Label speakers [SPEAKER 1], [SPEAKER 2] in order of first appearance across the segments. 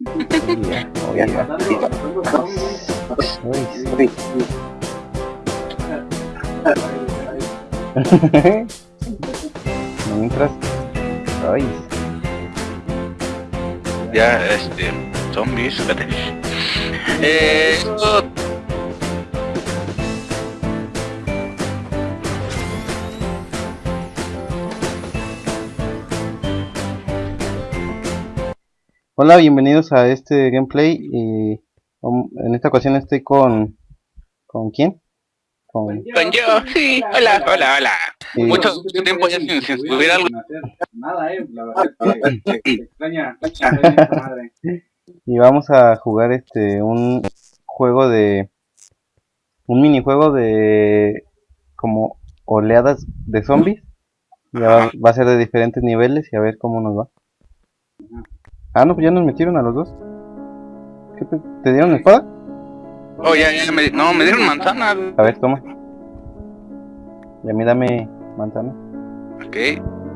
[SPEAKER 1] Yeah. Uy, Mientras. Ay,
[SPEAKER 2] Ya, este, zombies,
[SPEAKER 1] Hola, bienvenidos a este gameplay. Y um, en esta ocasión estoy con. ¿Con quién? Con.
[SPEAKER 2] con yo, sí, hola, hola, hola. Mucho, mucho tiempo ya sin, sin subir algo.
[SPEAKER 3] Nada, eh, la verdad es que se extraña, se extraña esta madre.
[SPEAKER 1] y vamos a jugar este un juego de un minijuego de como oleadas de zombies y va, va a ser de diferentes niveles y a ver cómo nos va ah no pues ya nos metieron a los dos ¿Qué te, te dieron espada?
[SPEAKER 2] Oh, ya, ya, me, no, me dieron manzana.
[SPEAKER 1] a ver toma y a mí dame manzana
[SPEAKER 2] Ok,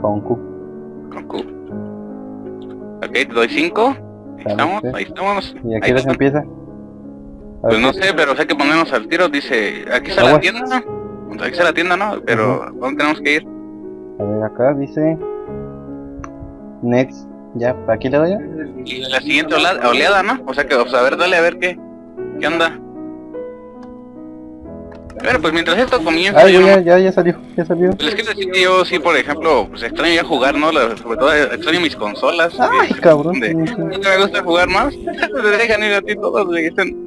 [SPEAKER 1] con Q
[SPEAKER 2] con Q. Ok, te doy cinco. Ahí
[SPEAKER 1] Dale,
[SPEAKER 2] estamos,
[SPEAKER 1] sí.
[SPEAKER 2] ahí estamos.
[SPEAKER 1] y aquí les empieza
[SPEAKER 2] Pues no sé, pero hay que ponernos al tiro. Dice, aquí está la tienda. Aquí está la tienda, ¿no? Pero, ¿dónde tenemos que ir?
[SPEAKER 1] a ver acá dice next ya aquí le doy ya
[SPEAKER 2] Y la siguiente ola- oleada, ¿no? O sea que, o sea, a ver, dale a ver qué, qué onda. Bueno, pues mientras esto comienza, yo
[SPEAKER 1] ya,
[SPEAKER 2] no-
[SPEAKER 1] ya, ya salió, ya salió.
[SPEAKER 2] les quiero decir que yo sí, por ejemplo, pues extraño ya jugar, ¿no? La- sobre todo extraño mis consolas.
[SPEAKER 1] Ay, cabrón.
[SPEAKER 2] de- me gusta jugar más. Te dejan ir a ti todos, le dicen.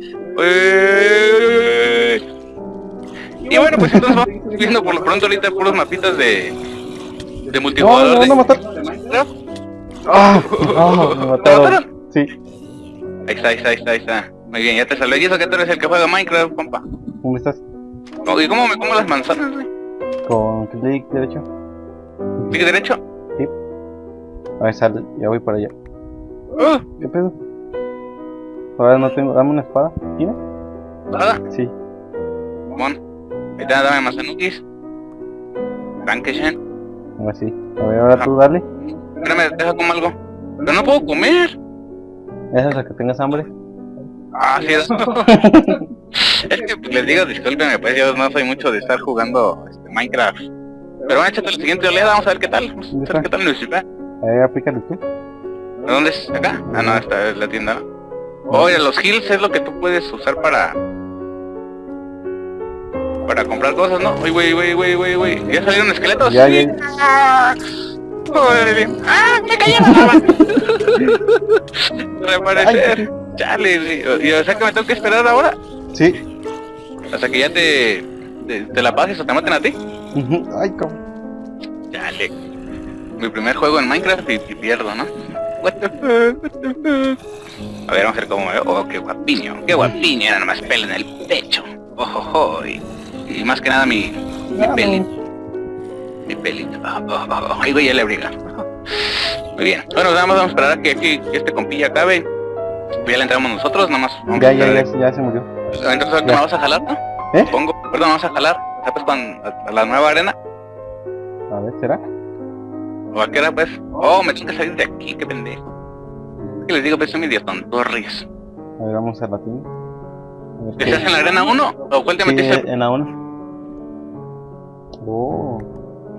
[SPEAKER 2] Y bueno, pues entonces vamos viendo por lo pronto ahorita puros mapitas de de multijugador.
[SPEAKER 1] no, no. Ah, no, me
[SPEAKER 2] ¿Te
[SPEAKER 1] mataron.
[SPEAKER 2] mataron?
[SPEAKER 1] Sí,
[SPEAKER 2] Ahí está, ahí está, ahí está, ahí está. Muy bien, ya te salió. Y eso que tú eres el que juega Minecraft, compa.
[SPEAKER 1] ¿cómo estás?
[SPEAKER 2] Oh, ¿Y cómo me como las manzanas, güey?
[SPEAKER 1] Con clic derecho.
[SPEAKER 2] ¿Clic derecho?
[SPEAKER 1] A ver, sale, ya voy para allá.
[SPEAKER 2] Uh,
[SPEAKER 1] ¿Qué pedo? Ahora no tengo, dame una espada. ¿Tienes?
[SPEAKER 2] nada.
[SPEAKER 1] Sí.
[SPEAKER 2] Mon. Ahí está, dame manzanuquis. Dankeschön.
[SPEAKER 1] Ahora sí. A ver, ahora tú dale.
[SPEAKER 2] Espérame, deja como algo. Pero no puedo comer.
[SPEAKER 1] Esa es la que tengas hambre.
[SPEAKER 2] Ah, sí. es es que pues, les digo, discúlpenme, pues yo no soy mucho de estar jugando este, Minecraft. Pero bueno, échate la siguiente oleada, vamos a ver qué tal. Vamos a ver qué tal nos sirve.
[SPEAKER 1] A ver, aplícale tú.
[SPEAKER 2] ¿De dónde es? ¿Acá? Ah, no, esta es la tienda. Oye, los hills es lo que tú puedes usar para... Para comprar cosas, ¿no? Uy, güey, güey, güey, güey, güey. ¿Ya salieron esqueletos?
[SPEAKER 1] Ya, ya.
[SPEAKER 2] ¡Ah! ¡Ah! ¡Me cayó la lava! Reaparecer. Chale, y o sea que me tengo que esperar ahora.
[SPEAKER 1] Sí.
[SPEAKER 2] Hasta que ya te... Te, te la pases o te maten a ti.
[SPEAKER 1] Ay, cabrón.
[SPEAKER 2] Chale. Mi primer juego en Minecraft y, y pierdo, ¿no? What the fuck. A ver, vamos a ver cómo me veo. Oh, qué guapiño, qué guapiño. Era nomás pelo en el pecho. Ojo, ojo. Y, y más que nada mi, mi pelito. Mi pelito. Oh, oh, oh, oh. Ahí güey, ya le abriga. Muy bien. Bueno, nada más vamos a esperar a que, que este compilla acabe. Pues ya le entramos nosotros, nada más. vamos
[SPEAKER 1] Ya, ya, ya, ya se murió.
[SPEAKER 2] Entonces ahorita
[SPEAKER 1] Ya.
[SPEAKER 2] me vas a jalar, ¿no?
[SPEAKER 1] ¿Eh?
[SPEAKER 2] Pongo, perdón, vamos a jalar. ¿Sabes cuando a, a la nueva arena?
[SPEAKER 1] A ver, ¿será?
[SPEAKER 2] ¿O a qué hora pues? Oh, me tengo que salir de aquí, qué pendejo. ¿Qué les digo? Pues soy medio tontorris.
[SPEAKER 1] A ver, vamos a la tienda. A ver,
[SPEAKER 2] ¿Estás en la arena 1? ¿O cuál te
[SPEAKER 1] Sí,
[SPEAKER 2] metiste?
[SPEAKER 1] en la 1. Oh,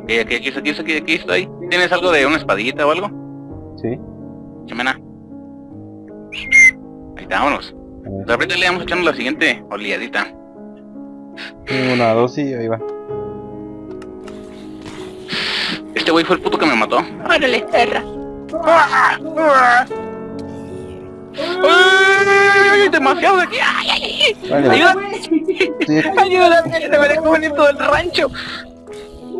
[SPEAKER 2] Eh, aquí, aquí, aquí, aquí, aquí estoy. ¿Tienes algo de una espadita o algo?
[SPEAKER 1] sí.
[SPEAKER 2] Chimena. Ahí está, vámonos. Pues ahorita le vamos echando la siguiente oleadita.
[SPEAKER 1] Una, dos y ahí va.
[SPEAKER 2] Este güey fue el puto que me mató.
[SPEAKER 4] Órale, perra.
[SPEAKER 2] ¡Ay! Demasiado de aquí. ¡Ay, ay, ay! ¡Ayúdame!
[SPEAKER 1] sí.
[SPEAKER 2] ¡Ayúdame! ¡Se me dejó venir todo el rancho!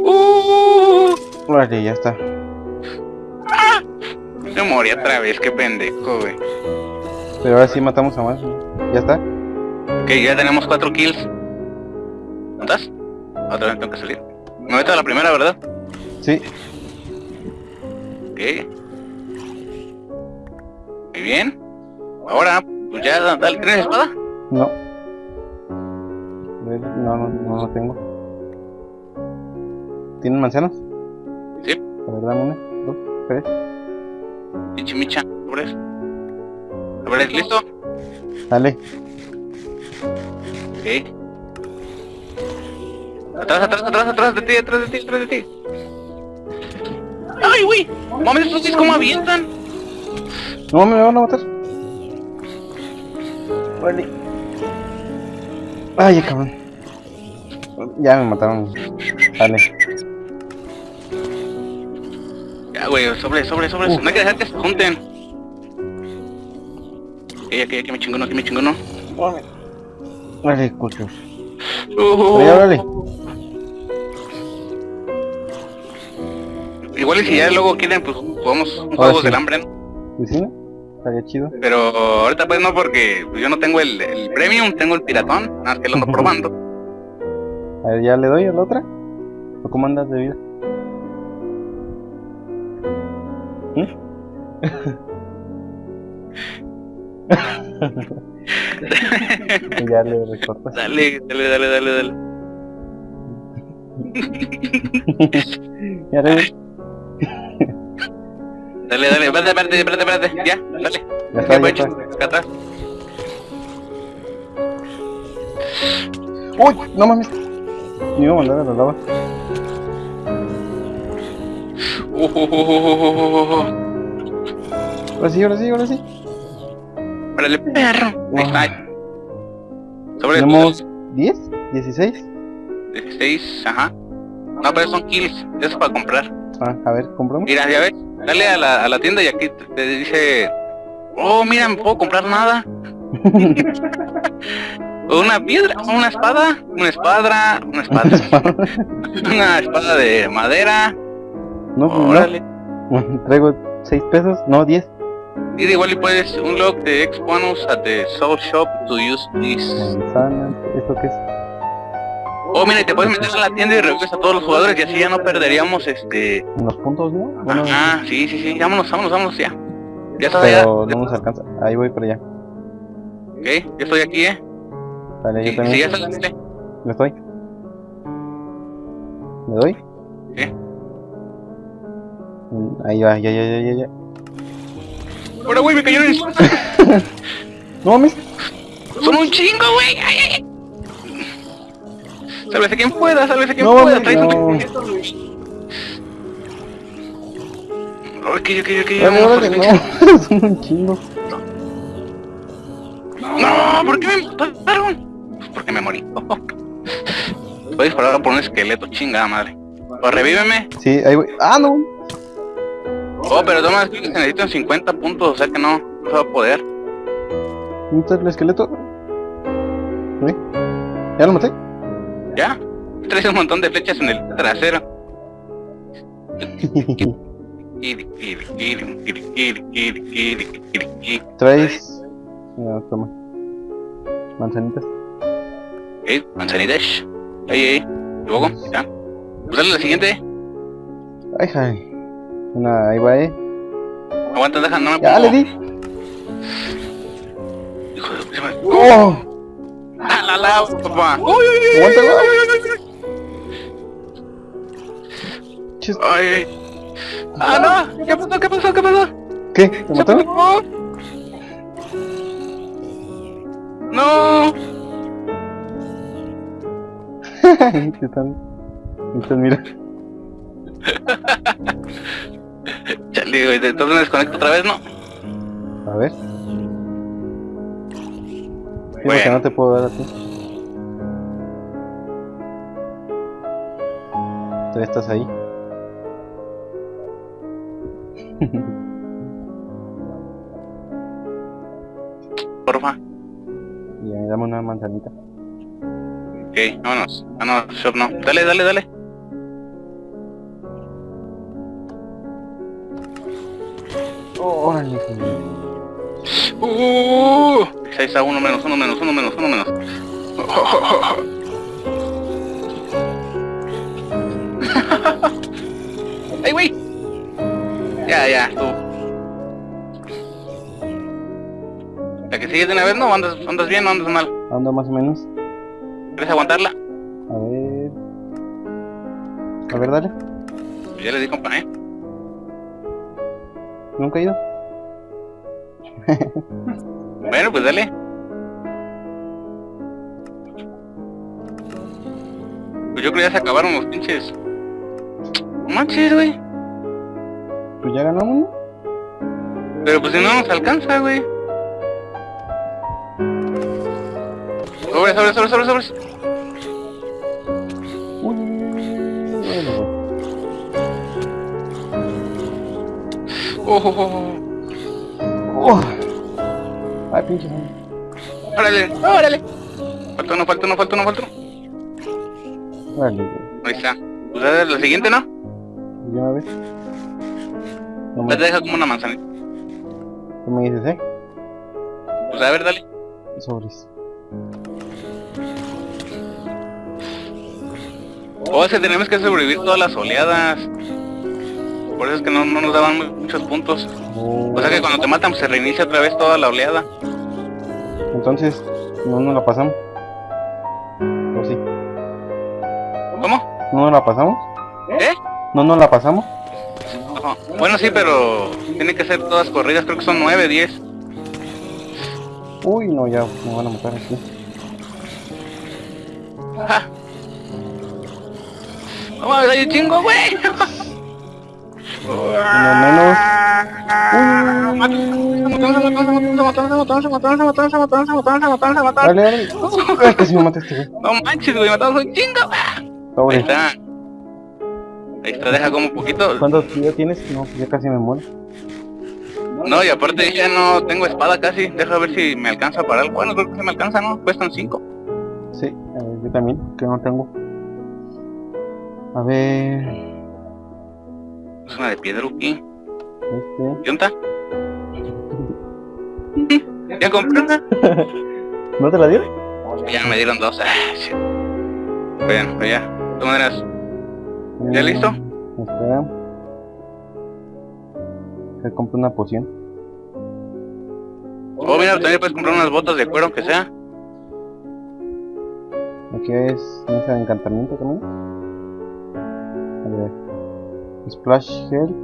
[SPEAKER 2] ¡Uh!
[SPEAKER 1] Vale, ya está.
[SPEAKER 2] Me morí otra vez, qué pendejo, güey.
[SPEAKER 1] Pero ahora sí matamos a más. ¿Ya está?
[SPEAKER 2] Ok, ya tenemos cuatro kills. ¿Cuántas? Otra vez tengo que salir. Me meto a la primera, ¿verdad?
[SPEAKER 1] Sí.
[SPEAKER 2] Ok. Muy bien. Ahora, pues ya, dale, ¿tienes espada?
[SPEAKER 1] No. No, no, no lo tengo. ¿Tienen manzanas?
[SPEAKER 2] Sí.
[SPEAKER 1] A ver, dame una, dos, tres.
[SPEAKER 2] Pinche micha, pobres. A ver, ¿listo?
[SPEAKER 1] Dale.
[SPEAKER 2] Ok. Atrás, atrás, atrás, atrás de ti, atrás de ti, atrás de ti. ¡Ay, güey! Mames, estos sí cómo avientan.
[SPEAKER 1] No, me van a matar. Vale. Ay, cabrón. Ya me mataron. Dale.
[SPEAKER 2] Ya, güey, sobre, sobre, sobre. No hay que dejar que se junten. Ok, aquí, aquí me chingono, aquí me chingono.
[SPEAKER 1] Vale, cuchos.
[SPEAKER 2] Uh,
[SPEAKER 1] dale.
[SPEAKER 2] Igual y si ya luego quieren, pues jugamos un juego
[SPEAKER 1] sí.
[SPEAKER 2] del hambre, ¿no?
[SPEAKER 1] ¿Y sí, no? Estaría chido.
[SPEAKER 2] Pero ahorita pues no, porque pues, yo no tengo el, el premium, tengo el piratón, nada más que lo ando probando.
[SPEAKER 1] A ver, ¿ya le doy a la otra? ¿O cómo andas de vida? ya le recortas.
[SPEAKER 2] dale, dale, dale, dale, dale.
[SPEAKER 1] Ya le doy.
[SPEAKER 2] Dale, dale, espérate, espérate, espérate, espérate, ya, dale.
[SPEAKER 1] Ya está, ya está. ¡Uy! No mames. Me iba a mandar a la lava. Ahora sí, ahora sí, ahora sí.
[SPEAKER 2] Órale, perro. Ahí está. Sobre
[SPEAKER 1] Tenemos 10, 16.
[SPEAKER 2] 16, ajá. No, pero son kills, eso es para comprar.
[SPEAKER 1] Ah, a ver, compramos.
[SPEAKER 2] Mira, ya ves, dale a la, a la tienda y aquí te, te dice, oh, mira, no puedo comprar nada. una piedra, una espada, una espada, una espada, una espada de madera.
[SPEAKER 1] No, pues
[SPEAKER 2] Órale.
[SPEAKER 1] no. Traigo 6 pesos, no 10.
[SPEAKER 2] Y de igual y puedes unlock the X bonus at the Soul Shop to use this.
[SPEAKER 1] ¿esto qué es?
[SPEAKER 2] Oh, mira, y te puedes meter a la tienda y revives a todos los jugadores y así ya no perderíamos este.
[SPEAKER 1] Unos puntos, ¿no? Bueno,
[SPEAKER 2] Ajá, sí, sí, sí, vámonos, vámonos, vámonos ya. Ya está, ya.
[SPEAKER 1] pero no nos alcanza. Ahí voy para allá.
[SPEAKER 2] Ok, ya estoy aquí, eh.
[SPEAKER 1] Vale, yo
[SPEAKER 2] Sí,
[SPEAKER 1] también.
[SPEAKER 2] sí, ya saliste.
[SPEAKER 1] ¿Me estoy? ¿Me doy? Mm, Ahí va, ya, ya, ya, ya, ya.
[SPEAKER 2] Ahora, güey, me cayó en el...
[SPEAKER 1] No mames.
[SPEAKER 2] Son un chingo, güey. Ay, ay, ay. Sálvese quien pueda, sálvese quien
[SPEAKER 1] No,
[SPEAKER 2] pueda. Trae
[SPEAKER 1] no.
[SPEAKER 2] su... Ok, ok, ok, pues,
[SPEAKER 1] no. Son un chingo.
[SPEAKER 2] No, ¿por qué me mataron? Porque me morí. Voy a disparar por un esqueleto, chingada madre. O revíveme.
[SPEAKER 1] Sí, ahí voy. Ah, no.
[SPEAKER 2] Oh, pero toma, es que necesitan 50 puntos, o sea que no, no se va a poder.
[SPEAKER 1] ¿Un el esqueleto? ¿Sí? ¿Ya lo maté?
[SPEAKER 2] ¿Ya? Traes un montón de flechas en el trasero.
[SPEAKER 1] Traes... No, toma. Manzanitas.
[SPEAKER 2] ¿Eh? Manzanitas. Ahí, ahí. Luego, ya. Pues ¿Usarle la siguiente?
[SPEAKER 1] Ay, ay. Una, ahí va, eh.
[SPEAKER 2] Aguanta, deja, no me
[SPEAKER 1] Ya le di.
[SPEAKER 2] Hijo de puta madre.
[SPEAKER 1] ¡Oh!
[SPEAKER 2] ¡Ah, la lava, papá! ¡Uy, uy, uy. ¡Ay! ¡Ah, no! ¿Qué pasó, qué pasó, qué pasó?
[SPEAKER 1] ¿Qué? ¿Te
[SPEAKER 2] ¡Se
[SPEAKER 1] mataron?
[SPEAKER 2] pegó! ¡No!
[SPEAKER 1] ¿Qué tal? Entonces, mira.
[SPEAKER 2] Chale, güey, entonces me desconecto otra vez, ¿no?
[SPEAKER 1] A ver.
[SPEAKER 2] Bueno.
[SPEAKER 1] no te puedo dar a ti. Tú estás ahí.
[SPEAKER 2] Porfa.
[SPEAKER 1] Y ahí dame una manzanita.
[SPEAKER 2] Ok, vámonos. Ah, no, shop no. Dale, dale, dale.
[SPEAKER 1] Oh, órale.
[SPEAKER 2] Uh, ahí está, uno menos, uno menos, uno menos, uno menos. ¡Ay, güey! Ya, ya, tú. ¿La que sigues de una vez, no? ¿Andas, andas bien o andas mal?
[SPEAKER 1] Ando más o menos.
[SPEAKER 2] ¿Quieres aguantarla?
[SPEAKER 1] A ver. A ver, dale.
[SPEAKER 2] Ya le di compa, ¿eh?
[SPEAKER 1] Nunca he ido.
[SPEAKER 2] pues dale. Pues yo creo que ya se acabaron los pinches. Manches, güey.
[SPEAKER 1] Pues ya ganamos, ¿no?
[SPEAKER 2] Pero pues si no nos alcanza, güey. Sobres, sobres, sobres, sobres, sobres. Oh, oh, oh.
[SPEAKER 1] Oh. Ay, pinche.
[SPEAKER 2] Órale, órale. Falta uno, falta uno, falta uno, falta uno.
[SPEAKER 1] Órale.
[SPEAKER 2] Ahí está. Pues a ver, la siguiente, ¿no?
[SPEAKER 1] Ya me ves. No
[SPEAKER 2] Ya
[SPEAKER 1] me,
[SPEAKER 2] te deja como una manzanita.
[SPEAKER 1] ¿Qué me dices, eh?
[SPEAKER 2] Pues a ver, dale.
[SPEAKER 1] Sobres.
[SPEAKER 2] O es que tenemos que sobrevivir todas las oleadas. Por eso es que no, no nos daban mu- muchos puntos. O sea que cuando te matan pues, se reinicia otra vez toda la oleada.
[SPEAKER 1] Entonces, no nos la pasamos. ¿O sí?
[SPEAKER 2] ¿Cómo?
[SPEAKER 1] ¿No nos la pasamos?
[SPEAKER 2] ¿Eh?
[SPEAKER 1] ¿No nos la pasamos?
[SPEAKER 2] Bueno, sí, pero tiene que ser todas corridas. Creo que son 9, 10.
[SPEAKER 1] Uy, no, ya me van a matar aquí.
[SPEAKER 2] Ajá. No mames, hay un chingo, güey. No manches, güey, matamos un chingo. Ahí está. Ahí está, deja como un poquito.
[SPEAKER 1] ¿Cuántos ya tienes? No, ya casi me muero.
[SPEAKER 2] No, y aparte ya no tengo espada casi. Deja ver si me alcanza para algo. Bueno, creo que se me alcanza, ¿no? Cuestan 5.
[SPEAKER 1] Sí, ver, yo también, que no tengo. A ver.
[SPEAKER 2] Es una de piedruqui.
[SPEAKER 1] Este.
[SPEAKER 2] ¿Qué onda? ¿Ya compré una?
[SPEAKER 1] ¿No te la dieron?
[SPEAKER 2] Ya me dieron dos. Ah. Bueno, pues ya. De todas maneras, ¿Ya
[SPEAKER 1] Mm,
[SPEAKER 2] listo?
[SPEAKER 1] Espera. Que compre una poción.
[SPEAKER 2] oh mira, también puedes comprar unas botas de cuero aunque sea.
[SPEAKER 1] Aquí es mesa de encantamiento también. A ver. Splash Gel.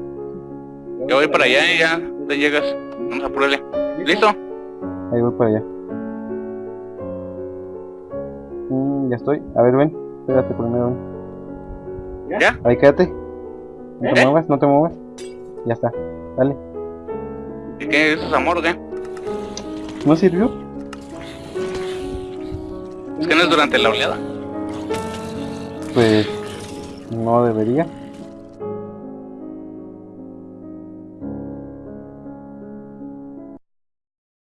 [SPEAKER 2] Yo voy para allá y ya te llegas. Vamos a apurarle. ¿Listo?
[SPEAKER 1] Ahí voy para allá. Mm, ya estoy. A ver, ven. Espérate primero, ven.
[SPEAKER 2] ¿Ya?
[SPEAKER 1] Ahí quédate. No te
[SPEAKER 2] ¿Eh?
[SPEAKER 1] muevas, no te muevas. Ya está. Dale.
[SPEAKER 2] ¿Y qué? ¿Eso es amor o qué?
[SPEAKER 1] ¿No sirvió?
[SPEAKER 2] Es que no es durante la oleada.
[SPEAKER 1] Pues no debería.